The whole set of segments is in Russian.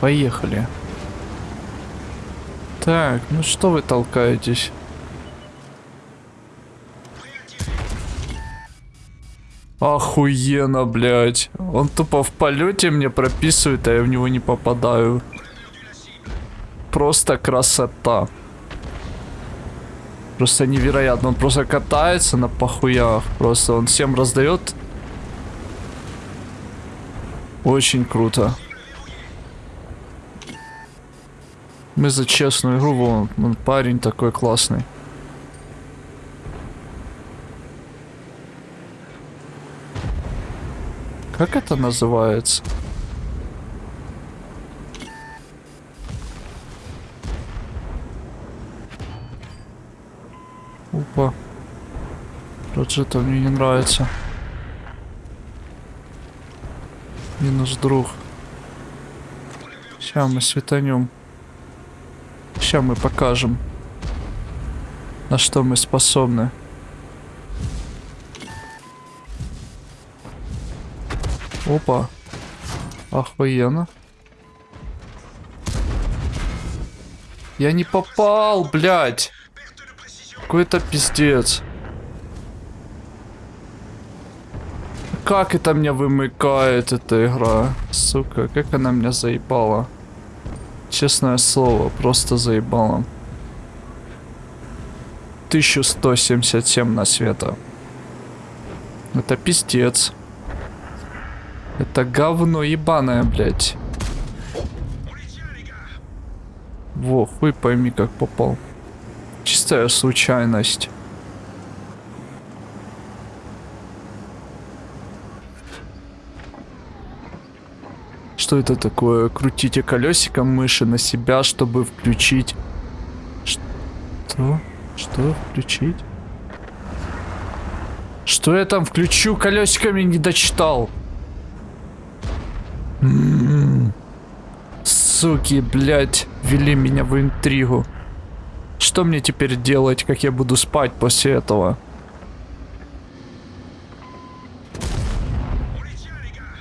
Поехали. Так, ну что вы толкаетесь? Охуенно, блядь. Он тупо в полете мне прописывает, а я в него не попадаю. Просто красота. Просто невероятно. Он просто катается на похуях. Просто он всем раздает. Очень круто. Мы за честную игру, вон, он парень такой классный. Как это называется? Опа. Проджета мне не нравится. Минус друг. Сейчас мы светанем. Сейчас мы покажем, на что мы способны. Опа. Охуенно. Я не попал, блядь. Какой-то пиздец. Как это меня вымыкает, эта игра? Сука, как она меня заебала. Честное слово, просто заебала. 1177 на света. Это пиздец. Это говно ебаное, блядь. Во, хуй пойми, как попал. Чистая случайность. Что это такое? Крутите колесиком мыши на себя, чтобы включить... Что? Что включить? Что я там включу колесиками не дочитал? Суки, блядь, вели меня в интригу. Что мне теперь делать, как я буду спать после этого?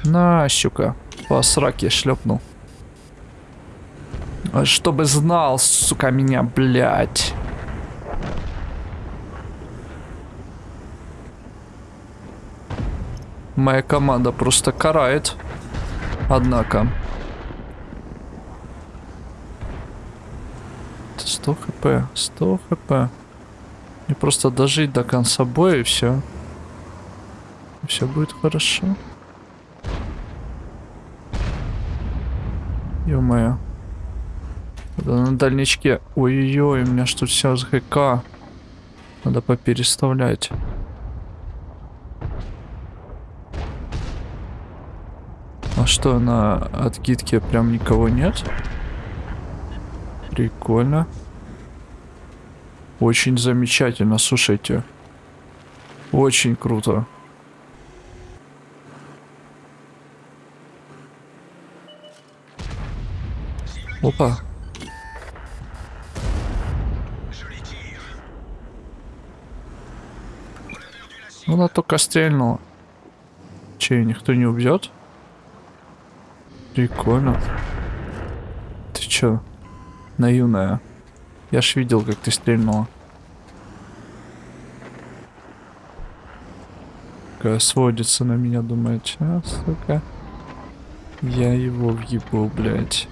На, щука. По сраке шлепнул. А чтобы знал, сука, меня, блядь. Моя команда просто карает. Однако. 100 хп. 100 хп. Мне просто дожить до конца боя и все. Все будет хорошо. Ё-моё. На дальничке. Ой-ой-ой, у меня что все с ГК. Надо попереставлять. А что, на откидке прям никого нет? Прикольно. Очень замечательно, слушайте. Очень круто. Опа. Она только стрельнула. Че, никто не убьет? Прикольно. Ты чё? Наивная. Я ж видел, как ты стрельнула. Какая сводится на меня, думает. А, сука. Я его въебу, блядь.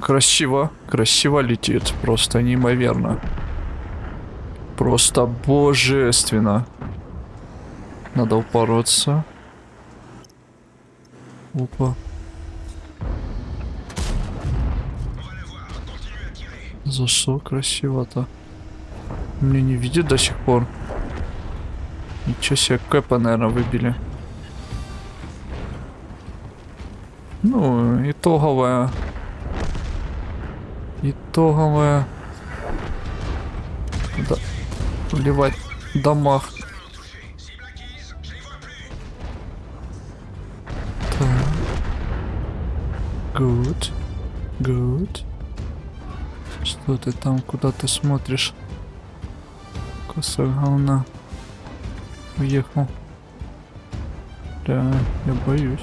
Красиво. Красиво летит. Просто неимоверно. Просто божественно. Надо упороться. Опа. Что красиво-то? Мне не видит до сих пор. Ничего себе, кэпа, наверное, выбили. Ну, итоговая. Итоговая. Да. Вливать дамаг. Good. Good. Что ты там, куда ты смотришь? Кусок говна. Уехал. Да, я боюсь.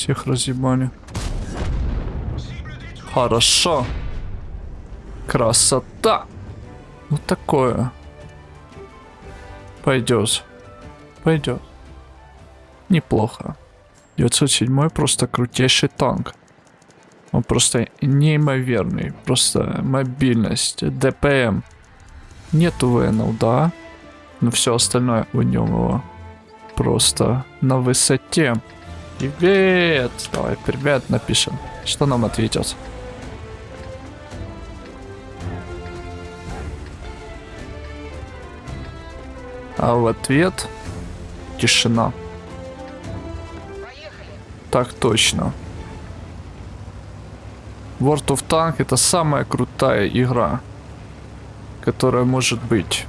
Всех разъебали. Хорошо. Красота. Вот такое. Пойдет. Пойдет. Неплохо. 907 просто крутейший танк. Он просто неимоверный. Просто мобильность, ДПМ. Нету ВНЛ, да. Но все остальное в нем его просто на высоте. Привет! Давай, привет напишем. Что нам ответят? А в ответ тишина. Так точно. World of Tank это самая крутая игра, которая может быть.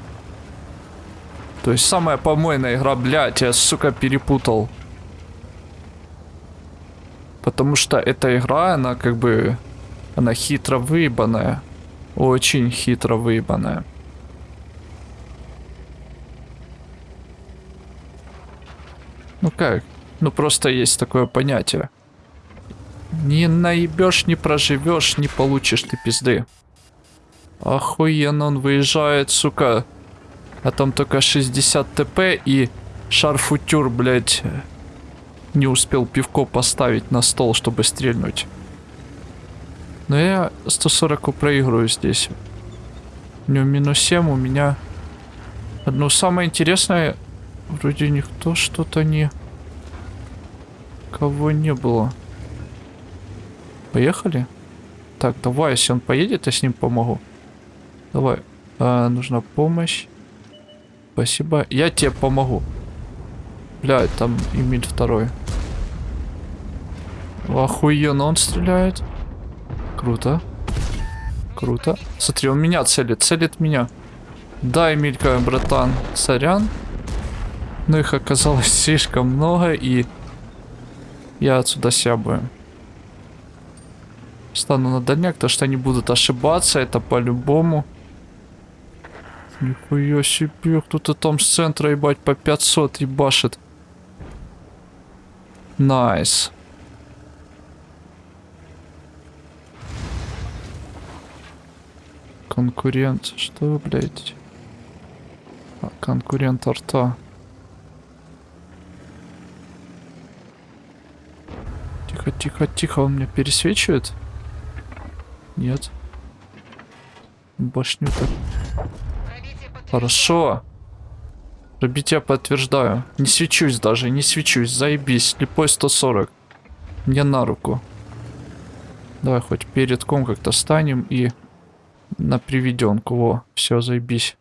То есть самая помойная игра, блядь, я, сука, перепутал. Потому что эта игра, она как бы, она хитро выебанная. Очень хитро выебанная. Ну как? Ну просто есть такое понятие. Не наебешь, не проживешь, не получишь ты пизды. Охуенно он выезжает, сука. А там только 60 ТП и шарфутюр, блядь, не успел пивко поставить на стол, чтобы стрельнуть. Но я 140 проигрываю здесь. У него минус 7, у меня... Одно самое интересное, вроде никто что-то не... Кого не было. Поехали? Так, давай, если он поедет, я с ним помогу. Давай. А, нужна помощь. Спасибо. Я тебе помогу. Блядь, там Эмиль второй. Охуенно он стреляет. Круто. Круто. Смотри, он меня целит. Целит меня. Да, Эмилька, братан. Сорян. Но их оказалось слишком много, и я отсюда съебаю. Стану на дальняк, то что они будут ошибаться, это по-любому. Нихуя себе, кто-то там с центра, ебать, по 500 ебашит. Nice. Конкурент. Что, блядь? А, конкурент арта. Тихо, тихо, тихо, он меня пересвечивает? Нет. Башню-то. Хорошо. Пробитие подтверждаю. Не свечусь даже, не свечусь. Заебись. Слепой 140. Мне на руку. Давай хоть перед ком как-то станем и на приведенку. Во, все, заебись.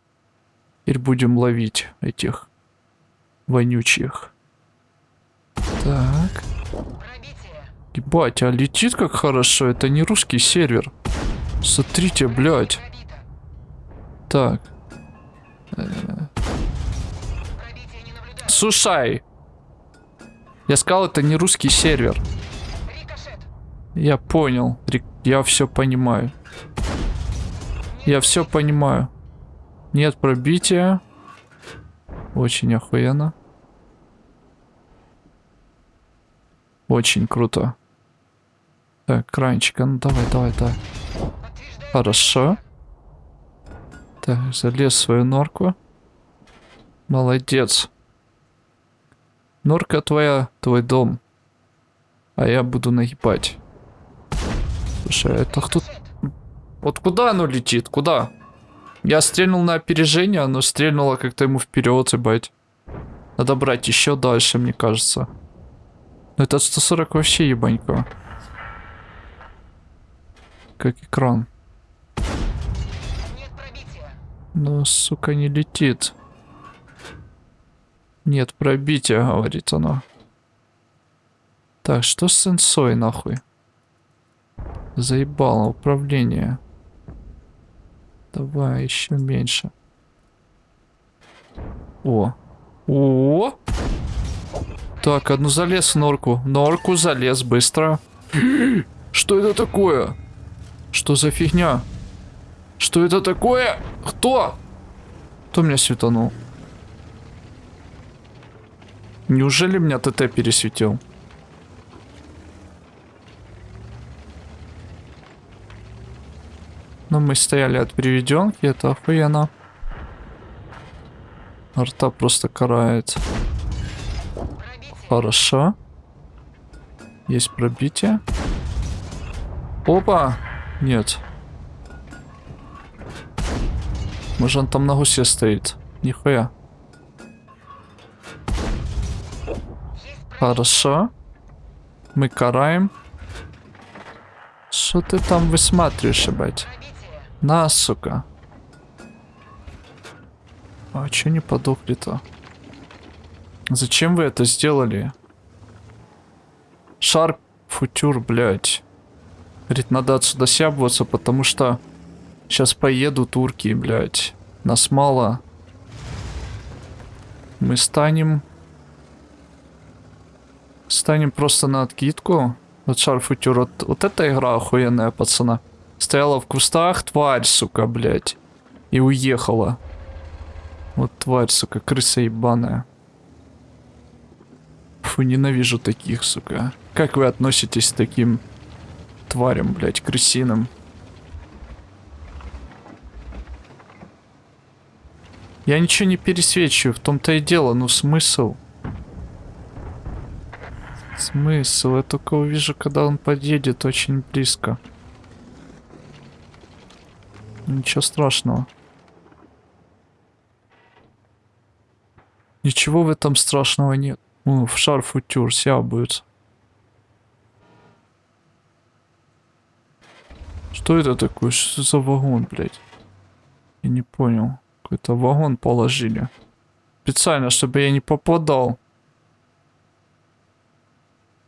Теперь будем ловить этих вонючих. Так. Ебать, а летит как хорошо. Это не русский сервер. Смотрите, блядь. Так. Слушай. Я сказал, это не русский сервер. Я понял. Я все понимаю. Я все понимаю. Нет пробития. Очень охуенно. Очень круто. Так, кранчик, а ну давай, давай, давай. Хорошо. Так, залез в свою норку. Молодец. Норка твоя, твой дом. А я буду нагибать. Слушай, а это кто... Вот куда оно летит? Куда? Я стрельнул на опережение, оно стрельнуло как-то ему вперед, ебать. Надо брать еще дальше, мне кажется. Но этот 140 вообще ебанько как экран. Но, сука, не летит. Нет пробития, говорит она. Так, что с сенсой, нахуй? Заебало управление. Давай, еще меньше. О. О! Так, одну залез в норку. Норку залез быстро. Что это такое? Что за фигня? Что это такое? Кто? Кто меня светанул? Неужели меня ТТ пересветил? Но мы стояли от приведенки, это охуенно. Арта просто карает. Хорошо. Есть пробитие. Опа! Нет. Может он там на гусе стоит? Нихуя. Хорошо. Мы караем. Что ты там высматриваешь, ебать? На, сука. А чё не подохли-то? Зачем вы это сделали? Шар футюр, блядь. Говорит, надо отсюда сябываться, потому что сейчас поеду турки, блядь. Нас мало. Мы станем... Станем просто на откидку. Вот шар футюр. Вот, вот эта игра охуенная, пацана. Стояла в кустах, тварь, сука, блядь. И уехала. Вот тварь, сука, крыса ебаная. Фу, ненавижу таких, сука. Как вы относитесь к таким тварям, блядь, крысиным? Я ничего не пересвечиваю, в том-то и дело, ну смысл? Смысл? Я только увижу, когда он подъедет очень близко. Ничего страшного. Ничего в этом страшного нет. Ну, в шарф утюр сябаются. Что это такое? Что за вагон, блядь? Я не понял. Какой-то вагон положили. Специально, чтобы я не попадал.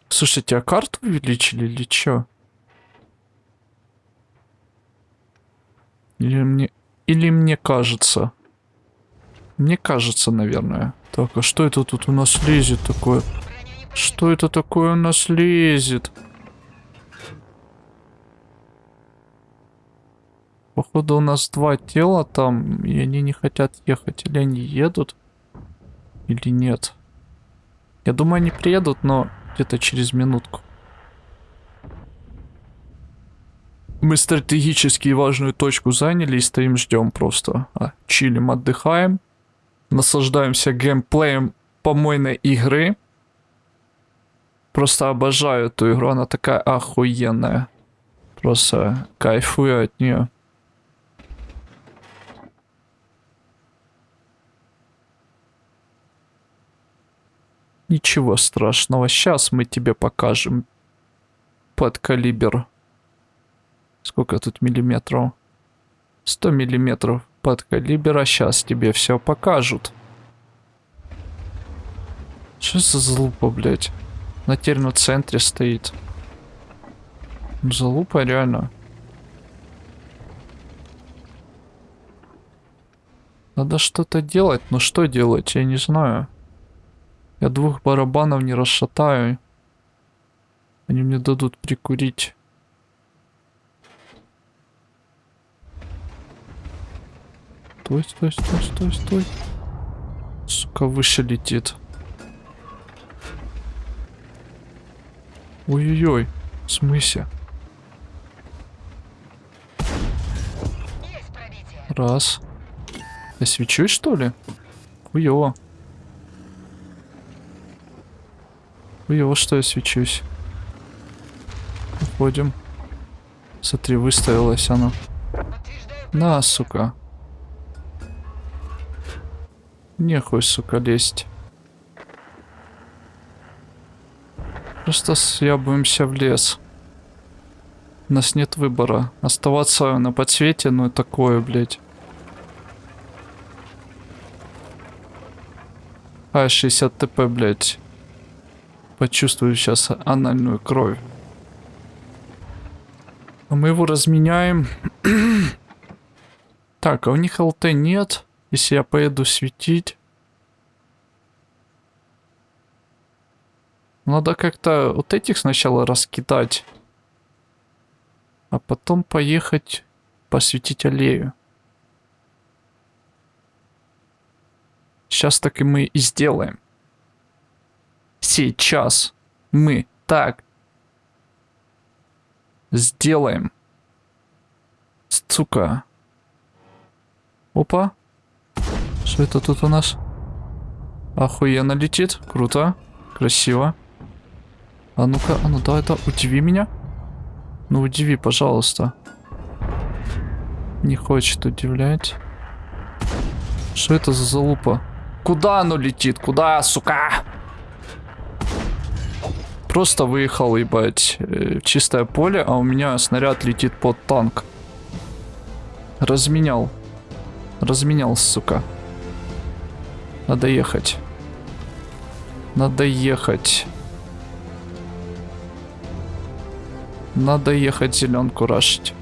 Слушайте, а карту увеличили или что? Или мне... Или мне кажется? Мне кажется, наверное. Так, а что это тут у нас лезет такое? Что это такое у нас лезет? Походу у нас два тела там, и они не хотят ехать. Или они едут, или нет. Я думаю, они приедут, но где-то через минутку. Мы стратегически важную точку заняли и стоим ждем просто. А, чилим, отдыхаем наслаждаемся геймплеем помойной игры. Просто обожаю эту игру, она такая охуенная. Просто кайфую от нее. Ничего страшного, сейчас мы тебе покажем под калибр. Сколько тут миллиметров? 100 миллиметров под калибра сейчас тебе все покажут. Что за залупа, блядь? На термоцентре стоит. Залупа реально. Надо что-то делать, но что делать, я не знаю. Я двух барабанов не расшатаю. Они мне дадут прикурить. Стой, стой, стой, стой, стой. Сука, выше летит. Ой-ой-ой. В смысле? Раз. Я свечусь, что ли? Хуёво. Хуёво, что я свечусь. Уходим. Смотри, выставилась она. На, сука. Нехуй, сука, лезть. Просто съябываемся в лес. У нас нет выбора. Оставаться на подсвете, ну такое, блядь. А, 60 ТП, блядь. Почувствую сейчас анальную кровь. А мы его разменяем. так, а у них ЛТ нет. Если я поеду светить... Надо как-то вот этих сначала раскидать. А потом поехать посветить аллею. Сейчас так и мы и сделаем. Сейчас мы так сделаем. Сука. Опа. Что это тут у нас? Охуенно летит. Круто. Красиво. А ну-ка, а ну давай, да, удиви меня. Ну удиви, пожалуйста. Не хочет удивлять. Что это за залупа? Куда оно летит? Куда, сука? Просто выехал, ебать, э, в чистое поле, а у меня снаряд летит под танк. Разменял. Разменял, сука. Надо ехать. Надо ехать. Надо ехать зеленку рашить.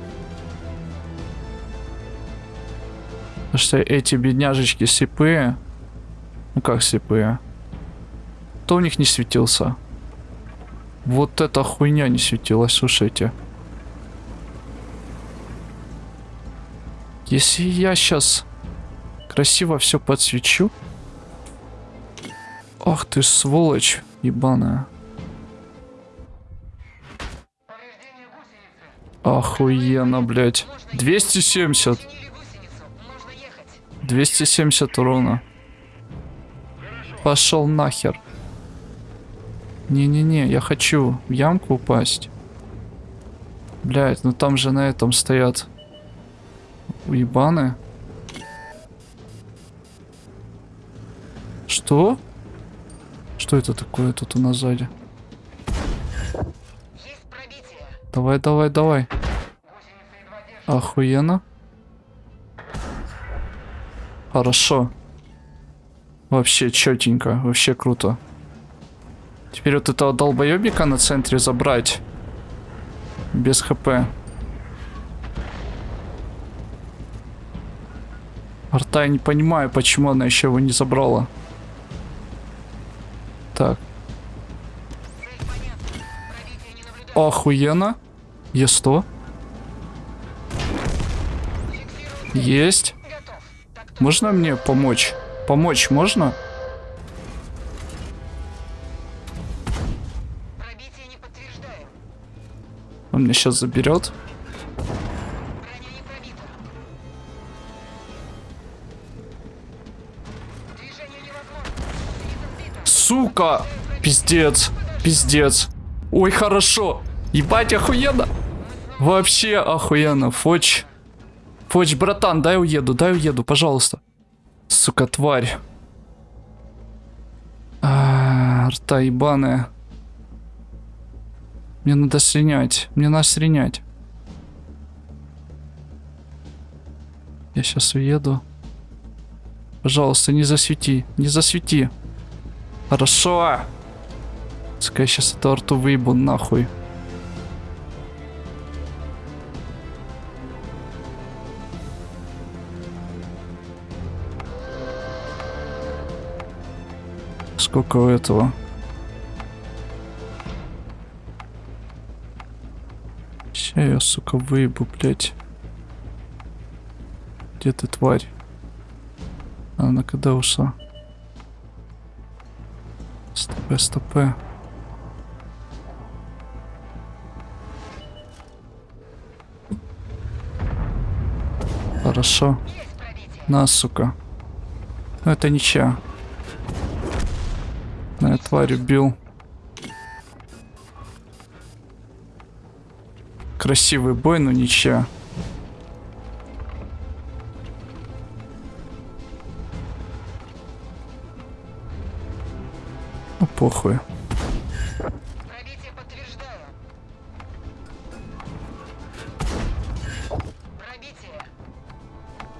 Потому что эти бедняжечки слепые. Ну как слепые? Кто у них не светился? Вот эта хуйня не светилась, слушайте. Если я сейчас красиво все подсвечу. Ах ты сволочь ебаная. Охуенно, блядь. 270. 270 урона. Пошел нахер. Не-не-не, я хочу в ямку упасть. Блять, ну там же на этом стоят уебаны. Что? Что это такое тут у нас сзади? Давай, давай, давай. Охуенно. Хорошо. Вообще четенько, вообще круто. Теперь вот этого долбоебика на центре забрать. Без хп. Арта, я не понимаю, почему она еще его не забрала. Так. Охуенно. Е100. Есть. Можно мне помочь? Помочь можно? Он меня сейчас заберет. Сука! Пиздец. Пиздец. Ой, хорошо. Ебать, охуенно. Вообще охуенно. Фоч. Фоч, братан, дай уеду, дай уеду, пожалуйста. Сука, тварь. А, рта ебаная. Мне надо сренять. Мне надо сренять. Я сейчас уеду. Пожалуйста, не засвети. Не засвети. Хорошо. Я сейчас эту арту выебу нахуй. Сколько у этого? Ща я, сука, выебу, блядь. Где ты, тварь? Она когда ушла? Стопе. Хорошо. На, сука. Ну, это ничья. На, тварь убил. Красивый бой, но ничья. Похуй.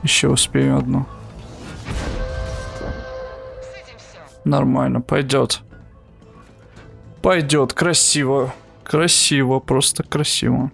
Еще успею одну. Нормально, пойдет. Пойдет, красиво. Красиво, просто красиво.